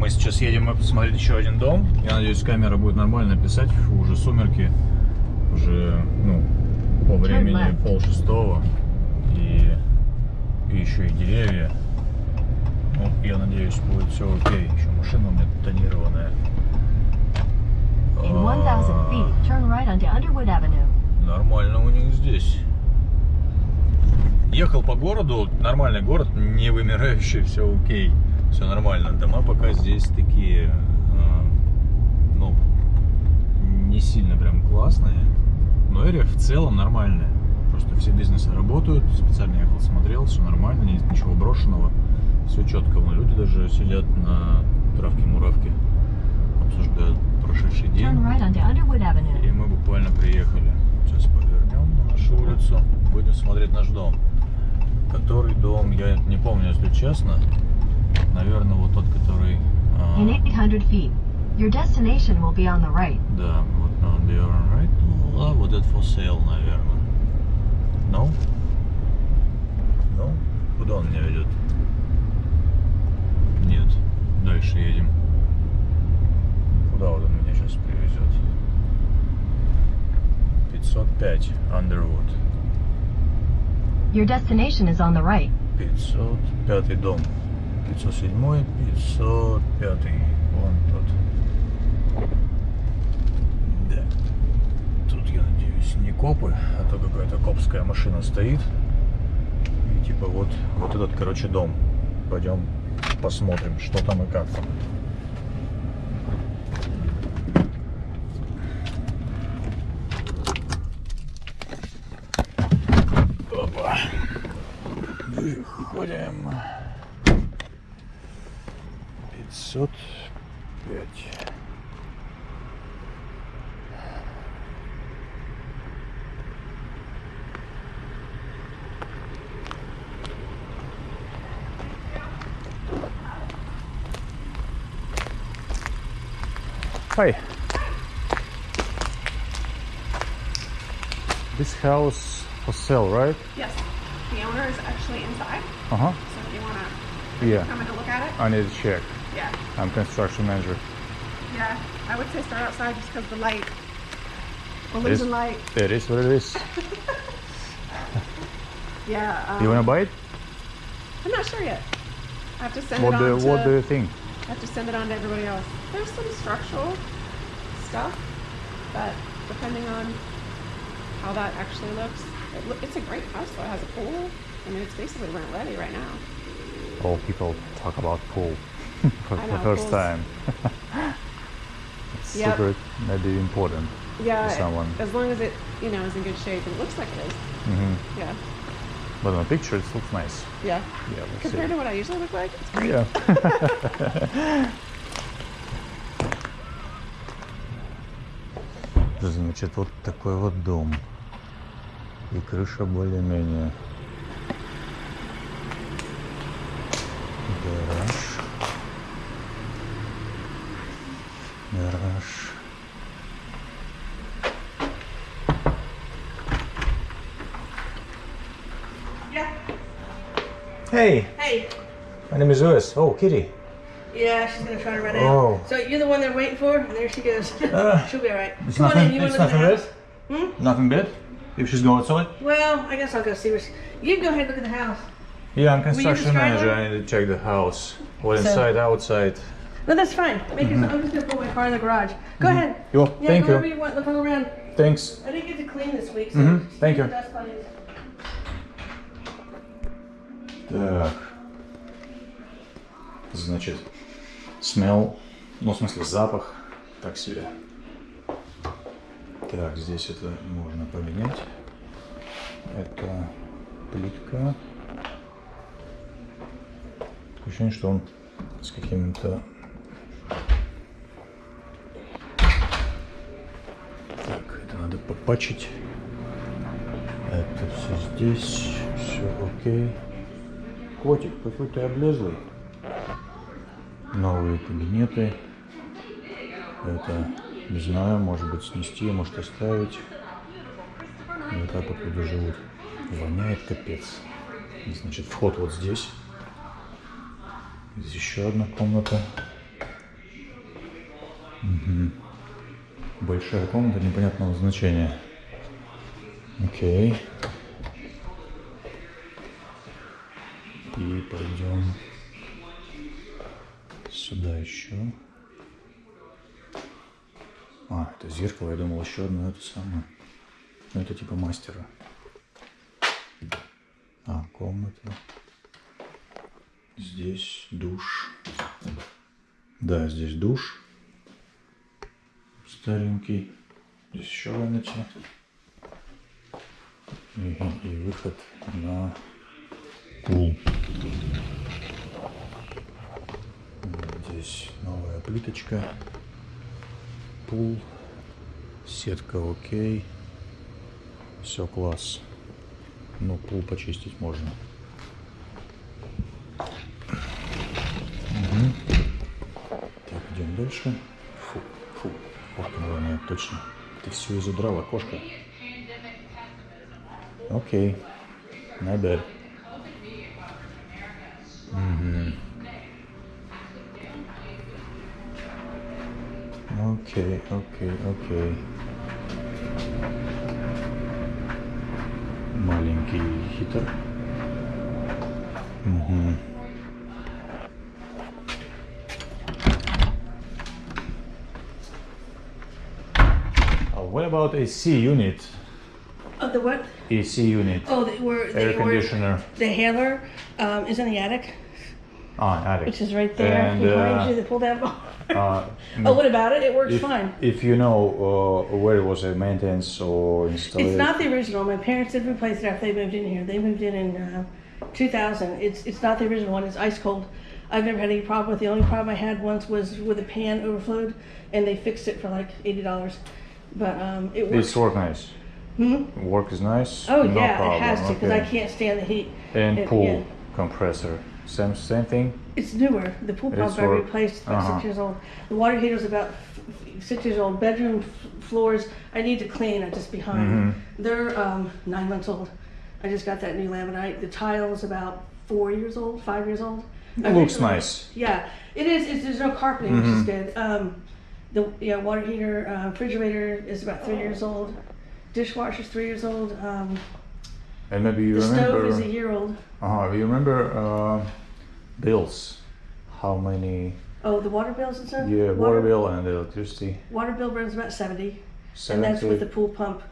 Мы сейчас едем посмотреть еще один дом. Я надеюсь, камера будет нормально писать. Фу, уже сумерки. Уже, ну, по времени пол шестого. И, и еще и деревья. Ну, я надеюсь, будет все окей. Еще машина у меня тонированная. А, 1,000 feet, turn right onto Underwood Avenue. Нормально у них здесь. Ехал по городу, нормальный город, не вымирающий, все окей, все нормально. Дома пока здесь такие, а, ну, не сильно прям классные, но эрия в целом нормальная. Просто все бизнесы работают, специально ехал, смотрел, все нормально, нет ничего брошенного, все четко. Вон люди даже сидят на травке-муравке, обсуждают прошедший день. Right. И мы буквально приехали. Сейчас повернем на нашу улицу. Будем смотреть наш дом. Который дом, я не помню, если честно. Наверное, вот тот, который... а, In 800 feet, your destination will be on the right. да, вот on the right. Ну, а вот это for sale, наверное. No? No? Куда он меня ведет? Нет. Дальше едем. Куда вот он меня сейчас привезет? 505 Underwood. Your destination is on the right. 505 дом. 507, 505. Вон тот. Да. Тут, я надеюсь, не копы, а то какая-то копская машина стоит. И типа вот, вот этот, короче, дом. Пойдем посмотрим, что там и как там. Опа. Выходим. 505. Hi. This house for sale, right? Yes, the owner is actually inside, Uh huh. so if you want to Yeah. come to look at it, I need to check. I'm construction manager. yeah, I would say start outside just because the light, we're Is- losing light. It is what it is. Yeah, um, You wanna buy it? I'm not sure yet. I have to send What it do on to. What do you think? I have to send it on to everybody else. There's some structural stuff, but depending on how that actually looks, it it's a great house. though. It has a pool. I mean, it's basically rent ready right now. All people talk about pool for I the first time. it's Yep. super maybe important. Yeah, To someone. as long as it, you know, is in good shape, and it looks like it is. hmm Yeah, But on the picture it looks nice. yeah. Yeah, let's Compared see. to what I usually look like, it's great. Yeah. Значит, вот такой вот дом. И крыша более-менее. Yeah. Hey. Hey. My name is Lewis. Oh, Kitty. Yeah, she's gonna try to run oh. out. So you're the one they're waiting for, and there she goes. Uh, She'll be all right. It's Come nothing, on in. You it's nothing bad. Hmm? Nothing bad. If she's going outside. Well, I guess I'll go see her. You can go ahead and look at the house. Yeah, I'm construction manager. I need to check the house. What inside, outside. No, that's fine. Make it. I'm just gonna put my car in the garage. Go ahead. Yo, Yeah, thank go you. you want. Look around. Thanks. I didn't get to clean this week, so Mhm, just thank you. Так. Значит, смел, ну, в смысле, запах так себе. Так, здесь это можно поменять. Это плитка. Ощущение, что он с какими-то... Так, это все здесь, все окей. Котик, какой ты облезлый. Новые кабинеты. Это, не знаю, может быть снести, может оставить. Вот так вот люди живут. Воняет капец. Значит, вход вот здесь. Здесь еще одна комната. Большая комната непонятного значения. Окей. И пойдем сюда еще. А, это зеркало, я думал еще одно это самое. Ну это типа мастера. А, комната. Здесь душ. Да, здесь душ. Старенький. Здесь еще ванночка. И, и выход на пул. Здесь новая плиточка. Пул. Сетка окей. Все класс. Ну, пул почистить можно. Мгм. Так, идем дальше. Фу, фу. Вот, наверное, точно. Ты все изудрала, кошка. Окей. not bad. Мгм. Окей, окей, окей. Маленький хитр. Мгм. What about AC unit? Oh, the what? AC unit. Oh, the, where the Air conditioner. The handler um, is in the attic, Ah, attic. which is right there And, behind uh, you. The pull down bar. Uh, oh, what about it? It works if, fine. if you know uh, where it was a maintenance or installed. It's not the original. My parents did replace it after they moved in here. They moved in in uh, 2000. It's it's not the original one. It's ice cold. I've never had any problem with. it. The only problem I had once was with a pan overflowed, and they fixed it for like eighty dollars. But um, it works. It's work nice. Hmm? Work is nice. Oh no yeah, problem. it has to because I can't stand the heat. And it- pool yeah. compressor. Same same thing. It's newer. The pool pump I replaced is about uh-huh. six years old. The water heater's about f- f- six years old. Bedroom f- floors I need to clean. I'm just behind. Mm-hmm. They're um, nine months old. I just got that new laminate. The tile is about four years old, five years old. I Looks nice. Yeah, it is. It's, there's no carpeting, which Mm-hmm. is good. Um, the yeah water heater, uh, refrigerator is about three years old. Dishwasher's three years old. Um, And maybe you the remember. stove is a year old. uh You remember uh, bills? How many? Oh, the water bills and stuff. Yeah, water bill and electricity. Water bill runs about seventy. 70. And that's with the pool pump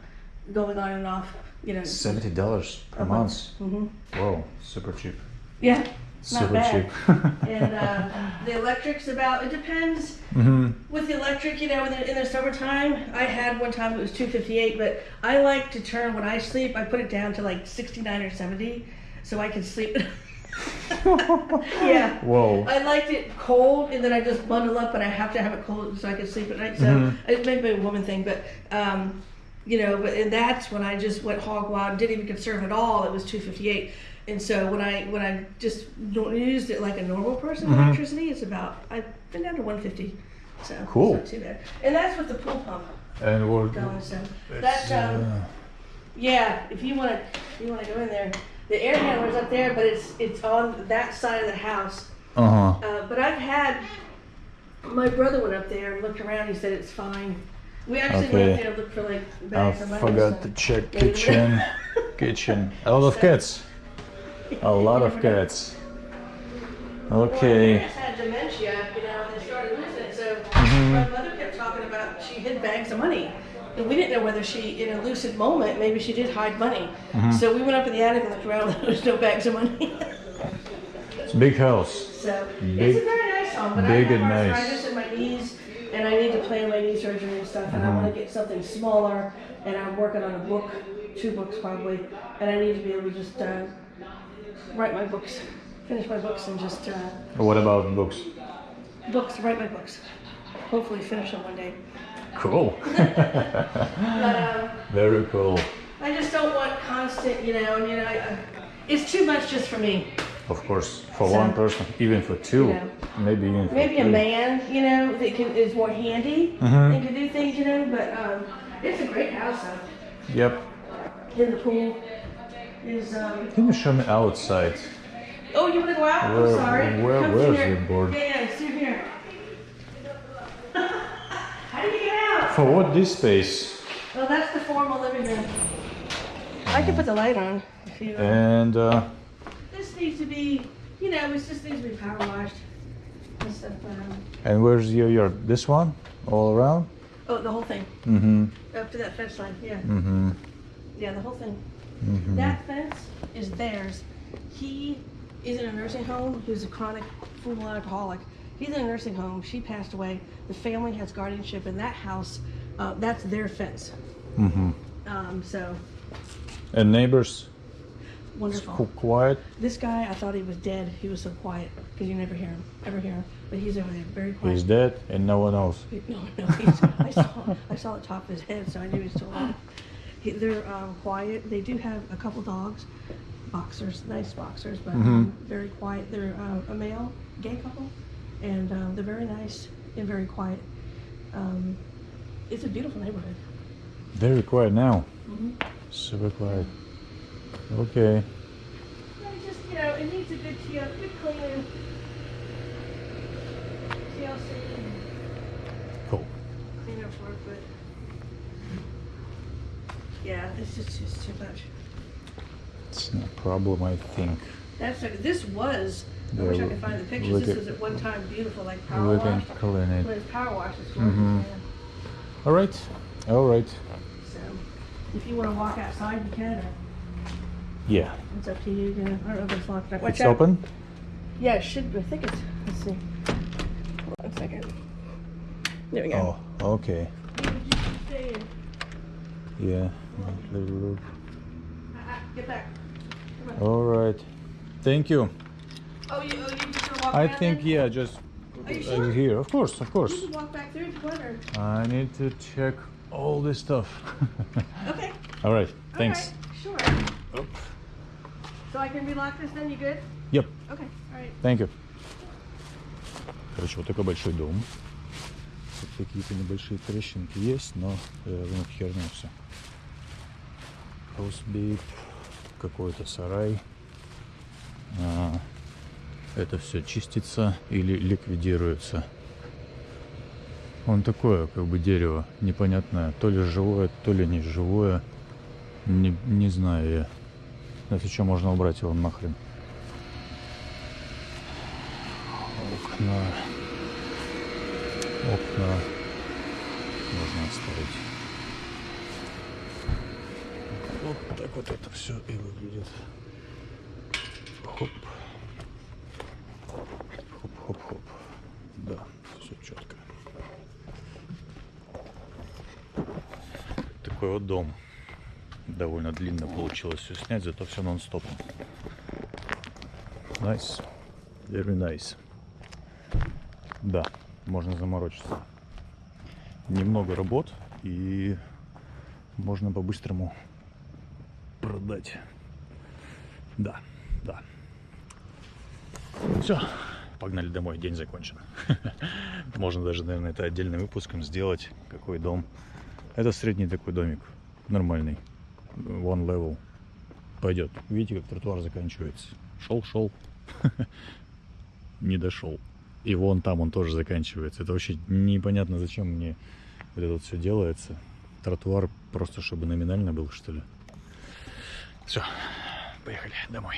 going on and off, you know. Seventy dollars per a month. hmm Wow, super cheap. Yeah, Super bad. cheap. and uh, the electric's about, it depends. hmm With the electric, you know, in the, in the summertime, I had one time it was 258, but I like to turn, when I sleep, I put it down to like 69 or 70 so I can sleep. yeah. Whoa. I liked it cold, and then I just bundle up, and I have to have it cold so I can sleep at night. So Mhm. it may be a woman thing, but um, you know, but and that's when I just went hog wild. Didn't even conserve at all. It was two fifty eight, and so when I when I just don't- used it like a normal person with Mhm. electricity, it's about I've been down to one fifty. So Cool. It's not too bad, and that's with the pool pump And what? going. So it's, that's um, uh, yeah, if you want to, you want to go in there. The air handler's up there, but it's it's on that side of the house. uh-huh. Uh, but I've had my brother went up there and looked around. He said it's fine. We actually Okay. went there to look for like I of money. forgot to check kitchen. kitchen. A lot of cats. A lot of cats. Okay. parents had dementia, you know, and they started losing it. So Mm-hmm. my mother kept talking about she hid bags of money. And we didn't know whether she, in a lucid moment, maybe she did hide money. Mm-hmm. So we went up in the attic and looked around. There was no bags of money. It's a big house. So Big- it's a very nice home, but big I have and nice. arthritis in my knees, and I need to plan my knee surgery and stuff. And I want Mm-hmm. to get something smaller, and I'm working on a book, two books probably, and I need to be able to just uh, write my books, finish my books, and just uh, What about books? books, write my books. Hopefully, finish them one day. Cool. But um, Very cool. I just don't want constant, you know, and you know, I, I, it's too much just for me. Of course, for So- one person, even for two, Yeah. maybe even for Maybe a three. man, you know, that can, is more handy Mhm. and can do things, you know. But um, it's a great house, though. Yep. In the pool is um. Can you show me outside? Oh, you want to go out? Where- I'm sorry. where- Come where's through here. the board? Yeah, yeah, it's through here. How did you get out? For what this space? Well, that's the formal living room. I can put the light on if you. And uh, This needs to be, you know, it just needs to be power washed and stuff. Um, and where's your yard? This one? All around? oh, the whole thing Mm-hmm. up to that fence line. Yeah, Mm-hmm. yeah, the whole thing. Mm-hmm. That fence is theirs. He is in a nursing home. He's a chronic full alcoholic. He's in a nursing home. She passed away. The family has guardianship in that house. Uh, that's their fence. Mm-hmm. Um, so And neighbors wonderful. qu- quiet? This guy, I thought he was dead. He was so quiet because you never hear him, ever hear him. But he's over there, very quiet. He's dead and no one knows. No, no, I saw, I saw the top of his head, so I knew he was still alive. He, they're um, quiet. They do have a couple dogs, boxers, nice boxers, but um, very quiet. They're uh, a male gay couple, and um, they're very nice and very quiet. Um, it's a beautiful neighborhood. Very quiet now. Mhm. Super quiet. Okay. Yeah, just you know, it needs a good TL, good cleaning. TLC Cool. clean up for it, but yeah, it's just it's too much. It's no problem, I think. That's like, this was. I wish I could find the pictures. This at- was at one time beautiful, like power wash. clean But it. it's power wash. It's gorgeous. Mhm. yeah. All right. All right. So, if you want to walk outside, you can. Or Yeah. it's up to you. you know. I don't know if it's locked. Watch It's out. open? Yeah, it should. I think it's. Let's see. One second. There we go. Oh, okay. You just stay in. Yeah. Little look. Uh-uh, Get back. Come on. All right. Thank you. Oh, you, oh, you just gonna walk I around think, then? yeah, just Are you uh, sure? here. Of course, of course. You can walk back through if you want. Or... I need to check all this stuff. Okay. all right. All Thanks. right, Sure. So I can relock this then? You good? Yep. Okay. All right. Thank you. Короче, вот такой большой дом. Тут какие-то небольшие трещинки есть, но э, херня все. Хосбит, какой-то сарай. А, это все чистится или ликвидируется. Он такое, как бы дерево, непонятное, то ли живое, то ли не живое. Не, не знаю я. Если что, можно убрать его нахрен. окна, окна можно оставить. Вот так вот это все и выглядит. Хоп. Хоп-хоп-хоп. Да, все четко. Такой вот дом. Довольно длинно получилось все снять, зато все нон-стопом. Nice. Very nice. Да, можно заморочиться. Немного работ и можно по-быстрому продать. Да, да. Все, погнали домой, день закончен. Можно даже, наверное, это отдельным выпуском сделать. Какой дом. Это средний такой домик, нормальный. One level. Пойдет. Видите, как тротуар заканчивается. Шел, шел. Не дошел. И вон там он тоже заканчивается. Это вообще непонятно, зачем мне вот это все делается. Тротуар просто чтобы номинально был, что ли. Все, поехали домой.